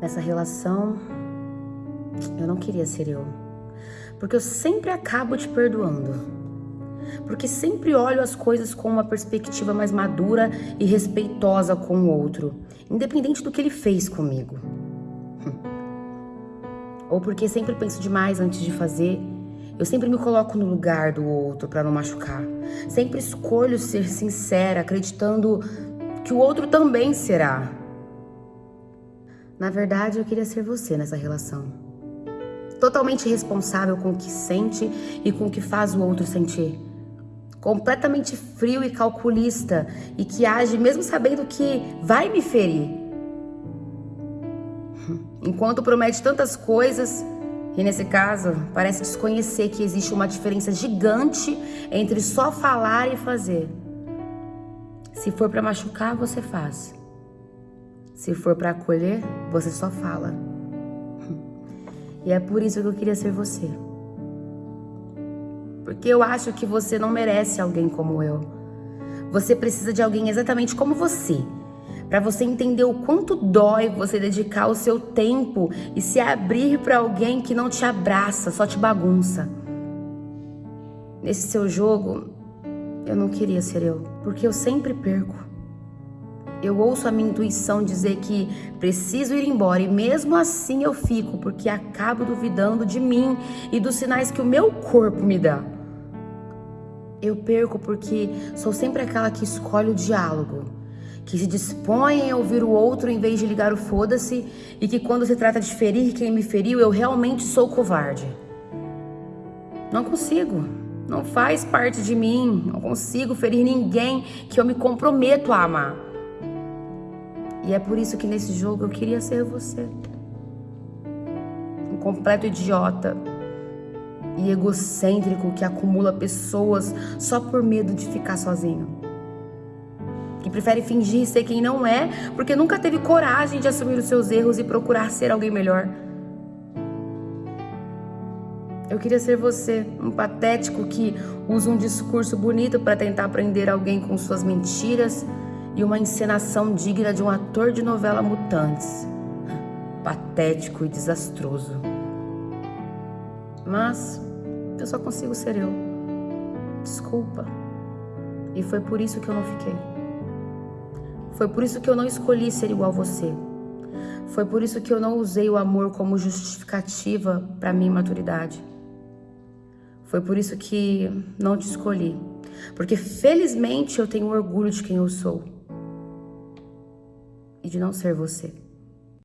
Nessa relação, eu não queria ser eu. Porque eu sempre acabo te perdoando. Porque sempre olho as coisas com uma perspectiva mais madura e respeitosa com o outro, independente do que ele fez comigo. Ou porque sempre penso demais antes de fazer. Eu sempre me coloco no lugar do outro para não machucar. Sempre escolho ser sincera, acreditando que o outro também será. Na verdade, eu queria ser você nessa relação. Totalmente responsável com o que sente e com o que faz o outro sentir. Completamente frio e calculista e que age mesmo sabendo que vai me ferir. Enquanto promete tantas coisas e nesse caso parece desconhecer que existe uma diferença gigante entre só falar e fazer. Se for para machucar, você faz. Se for para acolher, você só fala. E é por isso que eu queria ser você. Porque eu acho que você não merece alguém como eu. Você precisa de alguém exatamente como você. Para você entender o quanto dói você dedicar o seu tempo e se abrir para alguém que não te abraça, só te bagunça. Nesse seu jogo, eu não queria ser eu, porque eu sempre perco. Eu ouço a minha intuição dizer que preciso ir embora e mesmo assim eu fico porque acabo duvidando de mim e dos sinais que o meu corpo me dá. Eu perco porque sou sempre aquela que escolhe o diálogo, que se dispõe a ouvir o outro em vez de ligar o foda-se e que quando se trata de ferir quem me feriu, eu realmente sou covarde. Não consigo. Não faz parte de mim. Não consigo ferir ninguém que eu me comprometo a amar. E é por isso que nesse jogo eu queria ser você. Um completo idiota e egocêntrico que acumula pessoas só por medo de ficar sozinho. Que prefere fingir ser quem não é porque nunca teve coragem de assumir os seus erros e procurar ser alguém melhor. Eu queria ser você, um patético que usa um discurso bonito para tentar prender alguém com suas mentiras e uma encenação digna de um ator de novela Mutantes. Patético e desastroso. Mas eu só consigo ser eu. Desculpa. E foi por isso que eu não fiquei. Foi por isso que eu não escolhi ser igual a você. Foi por isso que eu não usei o amor como justificativa para minha maturidade. Foi por isso que não te escolhi. Porque felizmente eu tenho orgulho de quem eu sou e de não ser você.